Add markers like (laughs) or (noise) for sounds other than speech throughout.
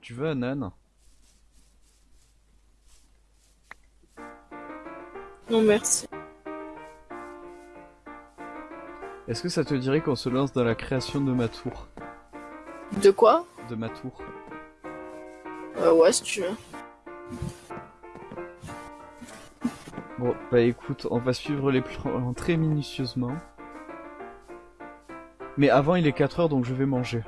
Tu veux un âne? Non, merci. Est-ce que ça te dirait qu'on se lance dans la création de ma tour? De quoi? De ma tour. euh, Ouais, si tu veux. Bon, bah écoute, on va suivre les plans (laughs) très minutieusement. Mais avant, il est 4 heures, donc je vais manger.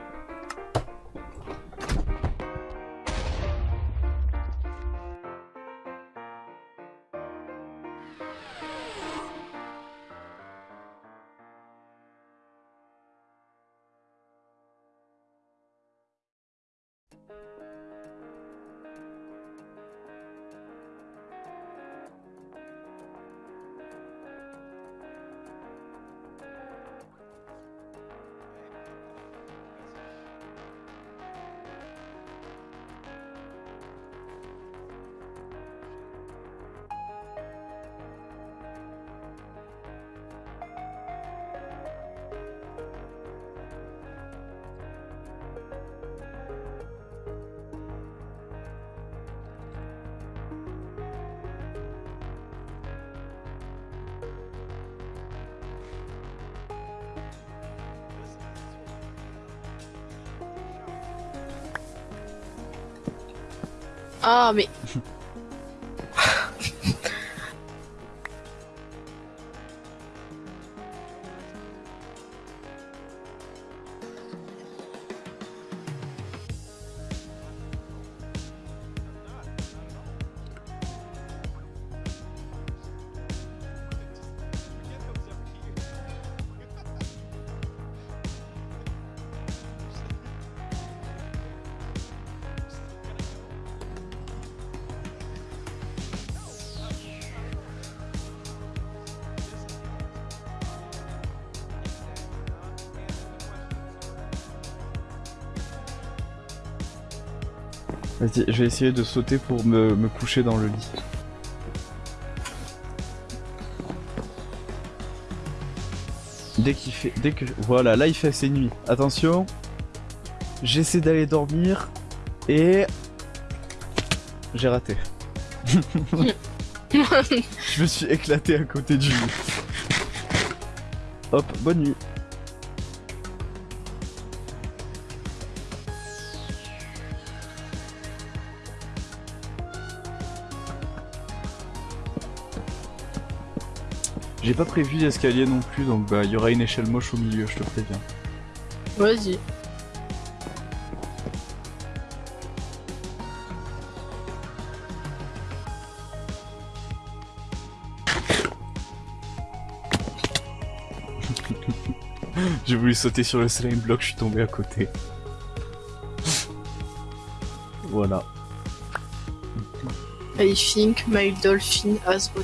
Ah, mais. Vas-y, je vais essayer de sauter pour me, me coucher dans le lit. Dès qu'il fait... Dès que... Voilà, là il fait assez nuit. Attention. J'essaie d'aller dormir. Et... J'ai raté. (laughs) je me suis éclaté à côté du lit. Hop, bonne nuit. J'ai pas prévu d'escalier non plus, donc bah il y aura une échelle moche au milieu, je te préviens. Vas-y. (laughs) J'ai voulu sauter sur le slime block, je suis tombé à côté. voilà. I think my dolphin has me.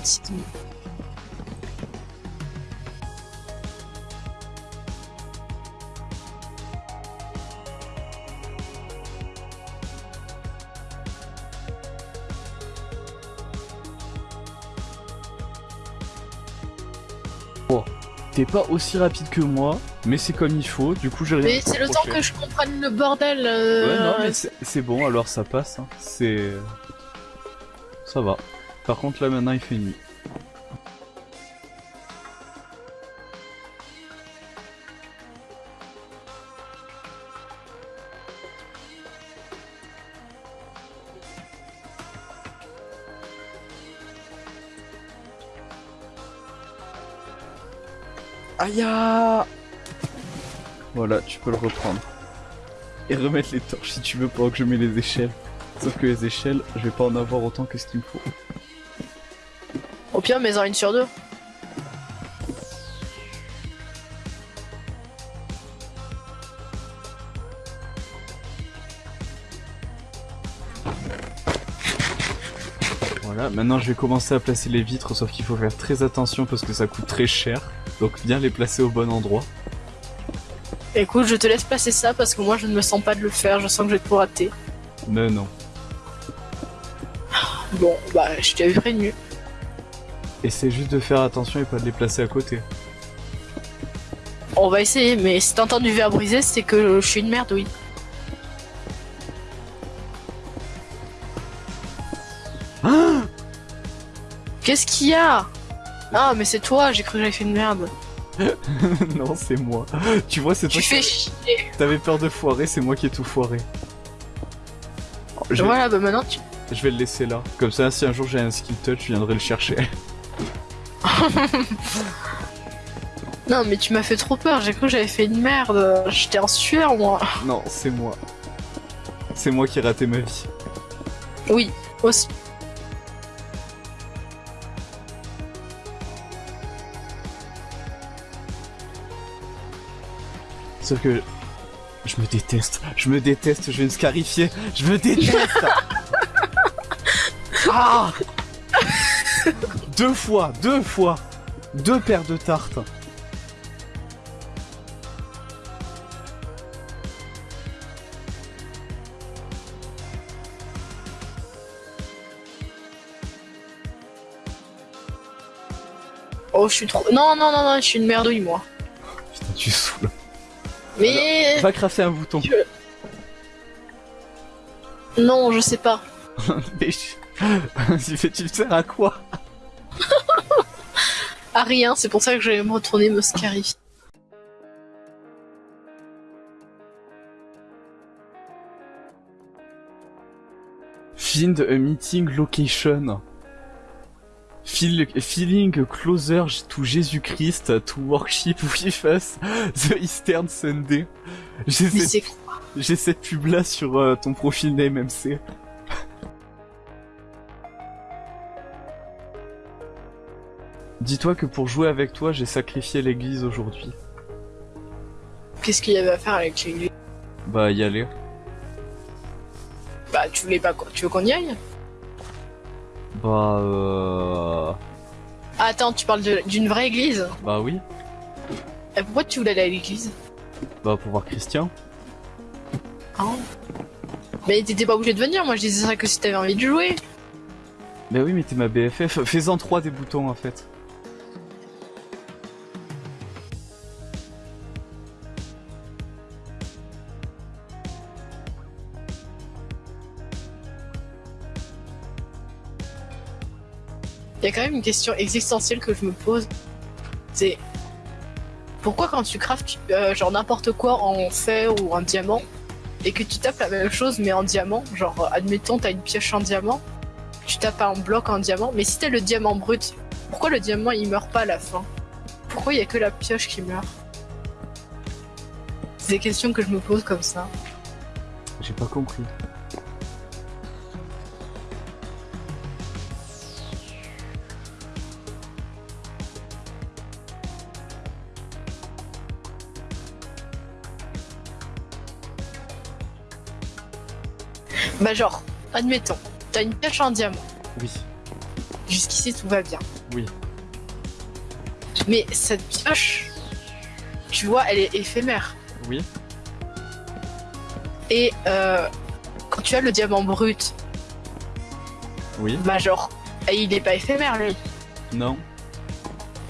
T'es pas aussi rapide que moi, mais c'est comme il faut, du coup j'ai rien Mais c'est le temps que je comprenne le bordel. euh, Ouais, non, mais c'est c'est bon, alors ça passe. Hein. C'est. Ça va. Par contre, là maintenant il fait nuit. Aïe Voilà, tu peux le reprendre et remettre les torches si tu veux pendant que je mets les échelles. Sauf que les échelles, je vais pas en avoir autant que ce qu'il me faut. Au pire, mets-en une sur deux. Voilà, maintenant je vais commencer à placer les vitres, sauf qu'il faut faire très attention parce que ça coûte très cher. Donc bien les placer au bon endroit. Écoute, je te laisse placer ça parce que moi je ne me sens pas de le faire, je sens que je vais tout rater. Mais non. Bon, bah je t'avais prévenu. Et c'est juste de faire attention et pas de les placer à côté. On va essayer, mais si t'entends du verre brisé, c'est que je suis une merde, oui. Ah Qu'est-ce qu'il y a? Ah, mais c'est toi, j'ai cru que j'avais fait une merde. (laughs) non, c'est moi. Tu vois, c'est toi Tu fais chier. t'avais peur de foirer, c'est moi qui ai tout foiré. Oh, Je, Voilà, bah maintenant tu. je vais le laisser là. Comme ça, si un jour j'ai un skill touch, je viendrai le chercher. (laughs) Non, mais tu m'as fait trop peur, j'ai cru que j'avais fait une merde. J'étais en sueur, moi. non, c'est moi. C'est moi qui ai raté ma vie. Oui, aussi. Sauf que je me déteste, je me déteste, je vais me scarifier, je me déteste. (laughs) ah Deux fois, deux fois, deux paires de tartes. Oh, je suis trop. Non, non, non, non, je suis une merdouille, moi. Putain, tu saoules. Mais. Va crafter un bouton. Non, je sais pas. (laughs) Mais je- (laughs) fais- tu le sers à quoi (laughs) À rien, c'est pour ça que je vais me retourner me scarifier. Find a meeting location. Feel, feeling closer to Jesus Christ to worship with us (laughs) the Eastern Sunday. J'ai cette, j'ai cette pub là sur euh, ton profil name MC. (laughs) Dis-toi que pour jouer avec toi, j'ai sacrifié l'église aujourd'hui. Qu'est-ce qu'il y avait à faire avec l'église? Bah, y aller. Bah, tu voulais pas Tu veux qu'on y aille? Bah, euh... Ah, Attends, tu parles d'une vraie église Bah oui. Et pourquoi tu voulais aller à l'église Bah, pour voir Christian. Ah. Mais t'étais pas obligé de venir, moi je disais ça que si t'avais envie de jouer. Bah oui, mais t'es ma BFF. Fais-en trois des boutons, en fait. Il y a quand même une question existentielle que je me pose. C'est pourquoi quand tu craftes euh, genre n'importe quoi en fer ou en diamant et que tu tapes la même chose mais en diamant, genre euh, admettons t'as une pioche en diamant, tu tapes un bloc en diamant, mais si t'as le diamant brut, pourquoi le diamant il meurt pas à la fin? Pourquoi il y a que la pioche qui meurt? C'est des questions que je me pose comme ça. J'ai pas compris. Bah genre, admettons, t'as une pioche en diamant. Oui. Jusqu'ici tout va bien. Oui. Mais cette pioche, tu vois, elle est éphémère. Oui. Et euh, quand tu as le diamant brut, Oui. bah genre, et il est pas éphémère lui. Non.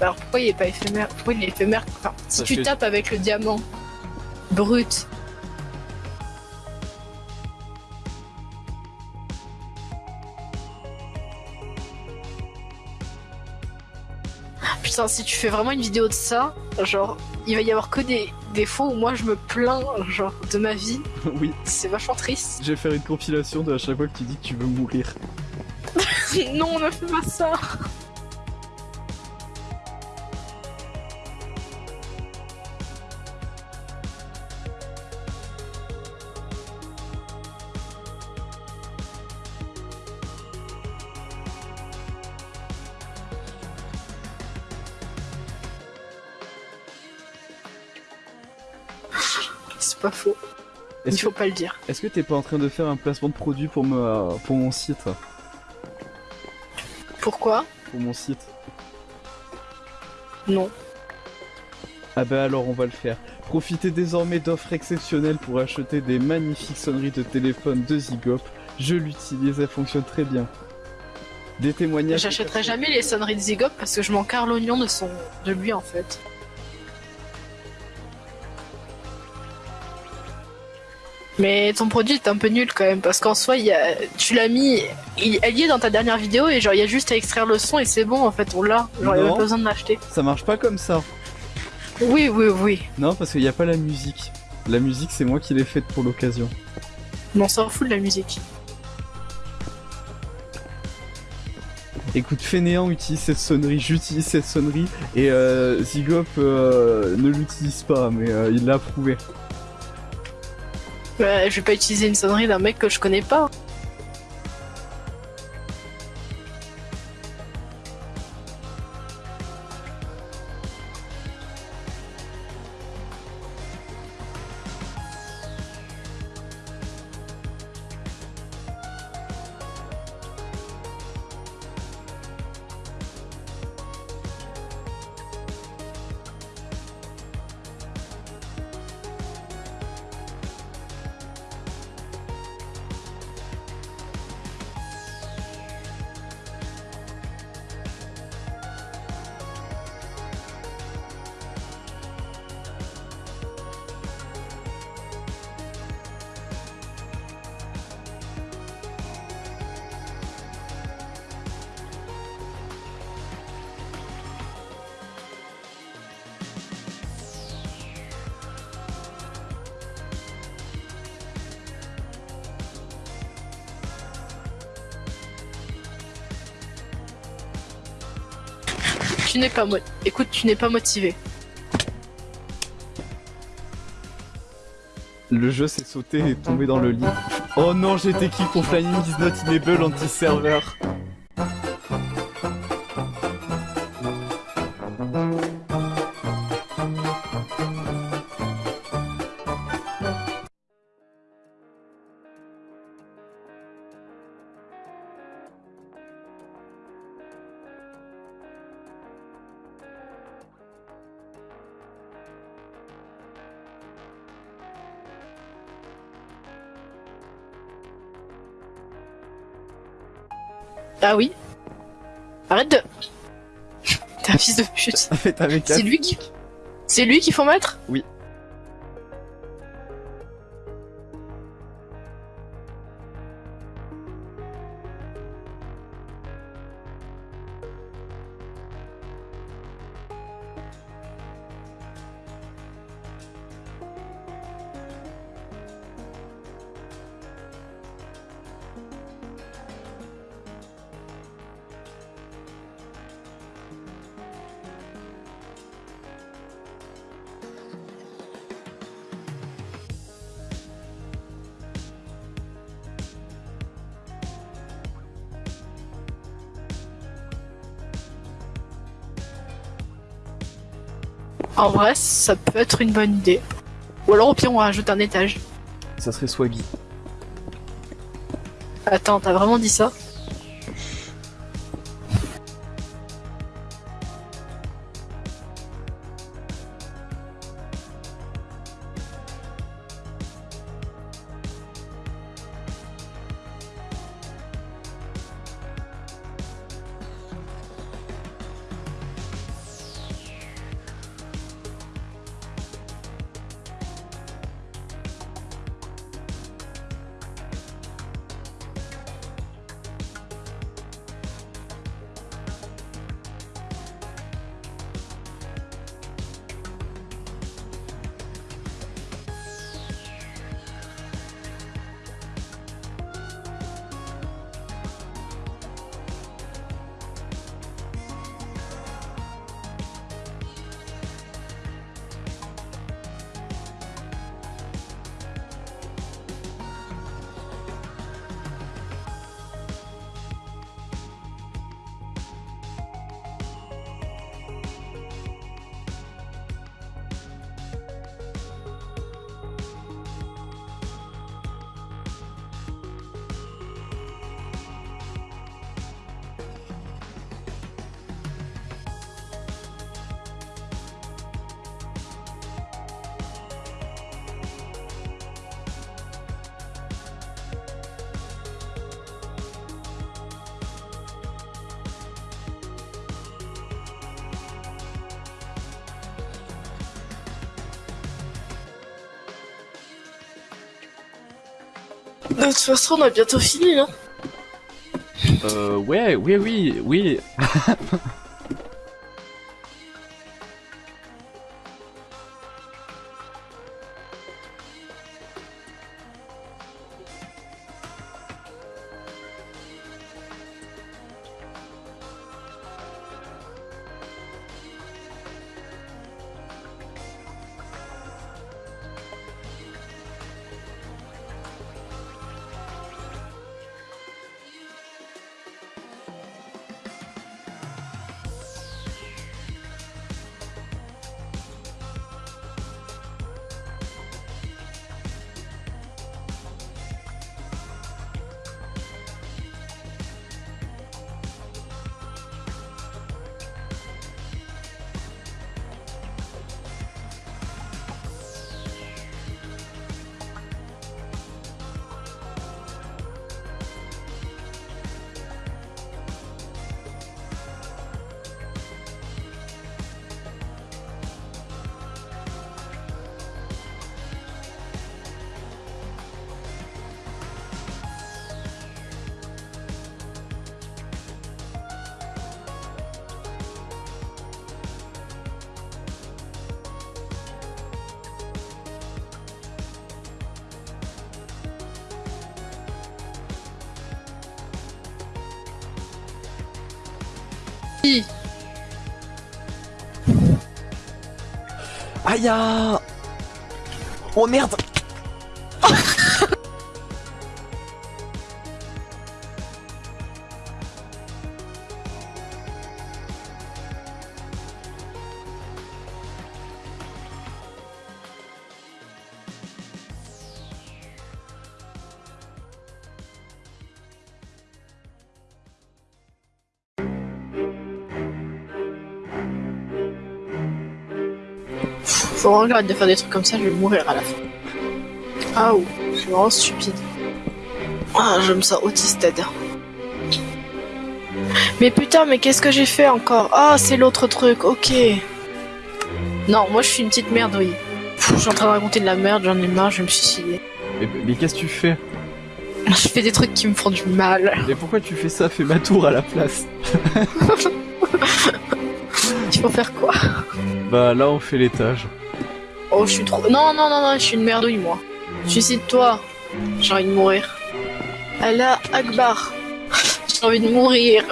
Alors pourquoi il est pas éphémère? Pourquoi il est éphémère? Enfin, si Parce tu que- tapes avec le diamant brut. Putain, si tu fais vraiment une vidéo de ça, genre, il va y avoir que des, des fois où moi je me plains, genre, de ma vie. (laughs) oui. C'est vachement triste. Je vais faire une compilation de à chaque fois que tu dis que tu veux mourir. (laughs) non, ne fais pas ça. C'est pas faux. Il faut que pas le dire. est-ce que t'es pas en train de faire un placement de produit pour me pour mon site Pourquoi Pour mon site. Non. Ah bah alors on va le faire. Profitez désormais d'offres exceptionnelles pour acheter des magnifiques sonneries de téléphone de Zigop. Je l'utilise, elle fonctionne très bien. Des témoignages. J'achèterai jamais les sonneries de Zigop parce que je m'en carre l'oignon de son de lui en fait. Mais ton produit est un peu nul quand même, parce qu'en soi, il y a... tu l'as mis, il... elle y est dans ta dernière vidéo, et genre, il y a juste à extraire le son, et c'est bon, en fait, on l'a. Genre, il a pas besoin de l'acheter. Ça marche pas comme ça. Oui, oui, oui. Non, parce qu'il n'y a pas la musique. La musique, c'est moi qui l'ai faite pour l'occasion. Mais on s'en fout de la musique. Écoute, Fainéant utilise cette sonnerie, j'utilise cette sonnerie, et euh, Zygop euh, ne l'utilise pas, mais euh, il l'a approuvé. Je vais pas utiliser une sonnerie d'un mec que je connais pas. Tu n'es pas motivé. Le jeu s'est sauté et tombé dans le lit. Oh non, j'étais qui pour Flying is not enable anti-server Ah oui Arrête de... (laughs) T'es un fils de pute. (laughs) C'est lui qui... C'est lui qu'il faut mettre? Oui. En vrai, ça peut être une bonne idée. Ou alors au pire, on rajoute un étage. Ça serait swaggy. Attends, t'as vraiment dit ça? De toute façon, on a bientôt fini, hein. Euh, ouais, oui, oui, oui. (laughs) Aïe ah Oh merde Faut vraiment que j'arrête de faire des trucs comme ça, je vais mourir à la fin. Ah ou, je suis vraiment stupide. Ah, je me sens autiste. Mais putain, mais qu'est-ce que j'ai fait encore? Ah, c'est l'autre truc, ok. Non, moi je suis une petite merde, oui. Pff, je suis en train de raconter de la merde, j'en ai marre, je vais me suicider. Mais, mais qu'est-ce que tu fais? Je fais des trucs qui me font du mal. Mais pourquoi tu fais ça? Fais ma tour à la place. (laughs) Il faut faire quoi? Bah là on fait l'étage. Oh, je suis trop. Non, non, non, non, je suis une merdouille, moi. Suicide-toi. J'ai envie de mourir. Allah Akbar. (laughs) J'ai envie de mourir.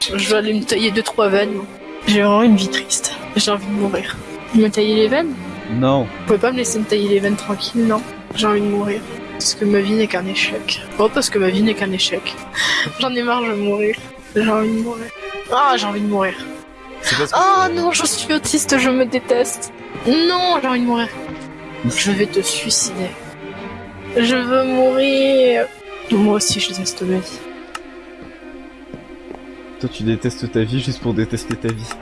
Je vais aller me tailler deux trois veines. J'ai vraiment une vie triste. J'ai envie de mourir. Me tailler les veines? Non. Vous pouvez pas me laisser me tailler les veines tranquille, non? J'ai envie de mourir. Parce que ma vie n'est qu'un échec. Oh, parce que ma vie n'est qu'un échec. (laughs) J'en ai marre, je vais mourir. J'ai envie de mourir. Ah, j'ai envie de mourir. C'est parce que Oh non, je suis autiste, je me déteste. Non, j'ai envie de mourir. Je vais te suicider. Je veux mourir. Moi aussi, je déteste ma vie. toi tu détestes ta vie juste pour détester ta vie.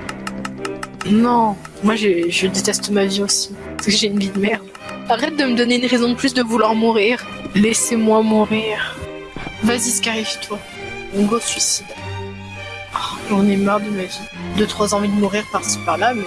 Non, moi je déteste ma vie aussi. Parce que j'ai une vie de merde. Arrête de me donner une raison de plus de vouloir mourir. Laissez-moi mourir. Vas-y, scarifie-toi. On go suicide. Oh, J'en ai marre de ma vie. Deux, trois envies de mourir par-ci par-là, mais